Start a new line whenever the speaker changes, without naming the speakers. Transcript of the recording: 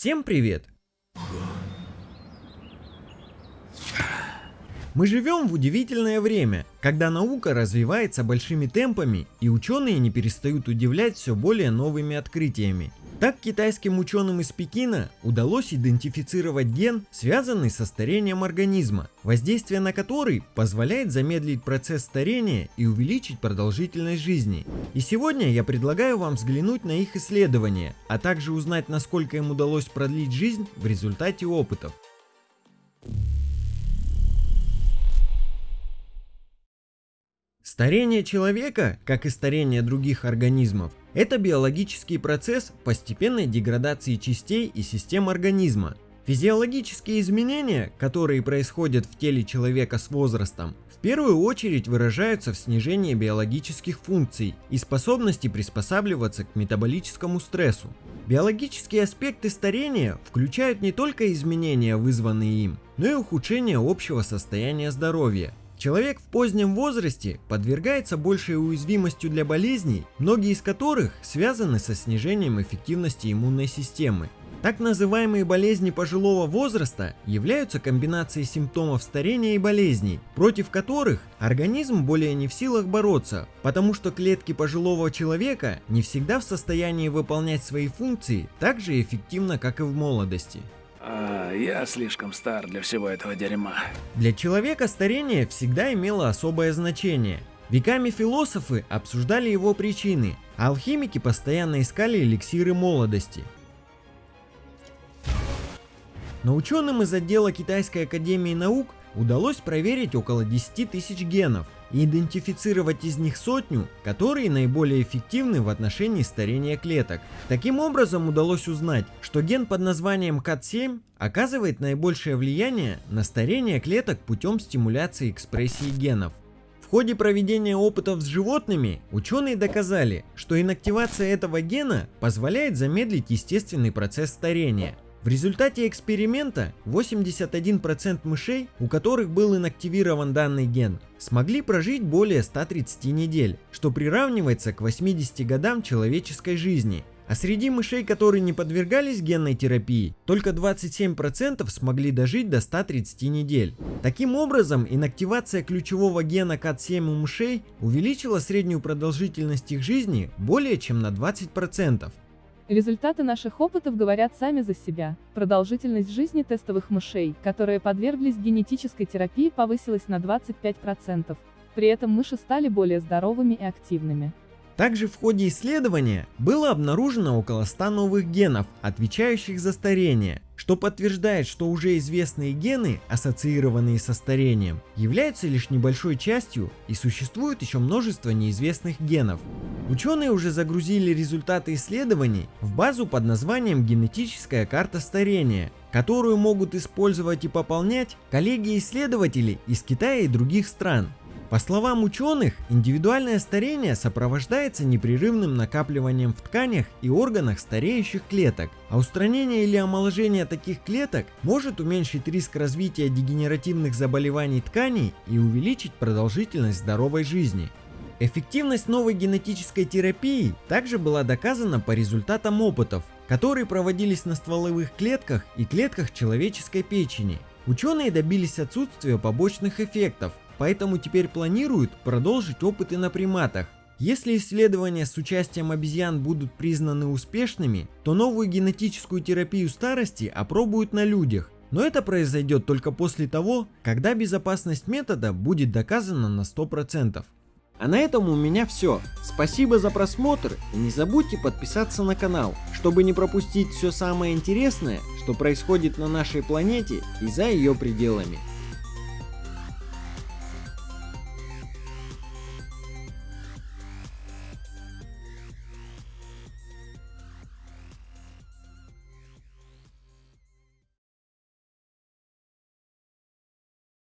Всем привет! Мы живем в удивительное время, когда наука развивается большими темпами и ученые не перестают удивлять все более новыми открытиями. Так китайским ученым из Пекина удалось идентифицировать ген, связанный со старением организма, воздействие на который позволяет замедлить процесс старения и увеличить продолжительность жизни. И сегодня я предлагаю вам взглянуть на их исследования, а также узнать насколько им удалось продлить жизнь в результате опытов. Старение человека, как и старение других организмов, это биологический процесс постепенной деградации частей и систем организма. Физиологические изменения, которые происходят в теле человека с возрастом, в первую очередь выражаются в снижении биологических функций и способности приспосабливаться к метаболическому стрессу. Биологические аспекты старения включают не только изменения, вызванные им, но и ухудшение общего состояния здоровья. Человек в позднем возрасте подвергается большей уязвимостью для болезней, многие из которых связаны со снижением эффективности иммунной системы. Так называемые болезни пожилого возраста являются комбинацией симптомов старения и болезней, против которых организм более не в силах бороться, потому что клетки пожилого человека не всегда в состоянии выполнять свои функции так же эффективно, как и в молодости.
А, я слишком стар для всего этого дерьма.
Для человека старение всегда имело особое значение. Веками философы обсуждали его причины, а алхимики постоянно искали эликсиры молодости. Но ученым из отдела Китайской Академии Наук удалось проверить около 10 тысяч генов и идентифицировать из них сотню, которые наиболее эффективны в отношении старения клеток. Таким образом удалось узнать, что ген под названием CAT7 оказывает наибольшее влияние на старение клеток путем стимуляции экспрессии генов. В ходе проведения опытов с животными ученые доказали, что инактивация этого гена позволяет замедлить естественный процесс старения – в результате эксперимента 81% мышей, у которых был инактивирован данный ген, смогли прожить более 130 недель, что приравнивается к 80 годам человеческой жизни. А среди мышей, которые не подвергались генной терапии, только 27% смогли дожить до 130 недель. Таким образом, инактивация ключевого гена КАТ7 у мышей увеличила среднюю продолжительность их жизни более чем на 20%.
Результаты наших опытов говорят сами за себя. Продолжительность жизни тестовых мышей, которые подверглись генетической терапии, повысилась на 25%. При этом мыши стали более здоровыми и активными.
Также в ходе исследования было обнаружено около 100 новых генов, отвечающих за старение, что подтверждает, что уже известные гены, ассоциированные со старением, являются лишь небольшой частью и существует еще множество неизвестных генов. Ученые уже загрузили результаты исследований в базу под названием «Генетическая карта старения», которую могут использовать и пополнять коллеги-исследователи из Китая и других стран. По словам ученых, индивидуальное старение сопровождается непрерывным накапливанием в тканях и органах стареющих клеток, а устранение или омоложение таких клеток может уменьшить риск развития дегенеративных заболеваний тканей и увеличить продолжительность здоровой жизни. Эффективность новой генетической терапии также была доказана по результатам опытов, которые проводились на стволовых клетках и клетках человеческой печени. Ученые добились отсутствия побочных эффектов, поэтому теперь планируют продолжить опыты на приматах. Если исследования с участием обезьян будут признаны успешными, то новую генетическую терапию старости опробуют на людях, но это произойдет только после того, когда безопасность метода будет доказана на 100%. А на этом у меня все. Спасибо за просмотр и не забудьте подписаться на канал, чтобы не пропустить все самое интересное, что происходит на нашей планете и за ее пределами.